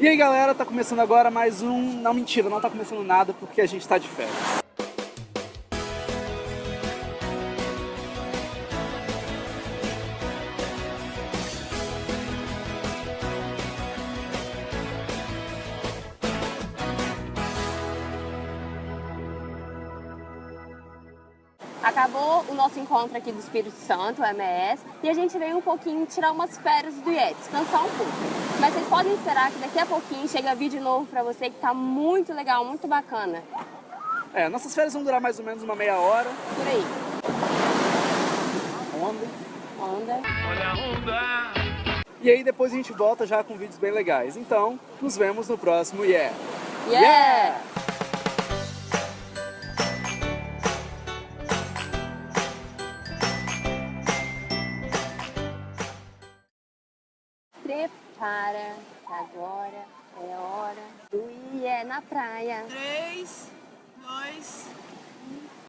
E aí galera, tá começando agora mais um... Não, mentira, não tá começando nada porque a gente tá de férias. Acabou o nosso encontro aqui do Espírito Santo, o MS, e a gente veio um pouquinho tirar umas férias do IET, descansar um pouco. Mas vocês podem esperar que daqui a pouquinho chega vídeo novo pra você que tá muito legal, muito bacana. É, nossas férias vão durar mais ou menos uma meia hora. Por aí. Onda. Onda. Olha a onda. E aí depois a gente volta já com vídeos bem legais. Então, nos vemos no próximo Yeah! Yeah! Prepara, agora é hora do IE na praia. Três,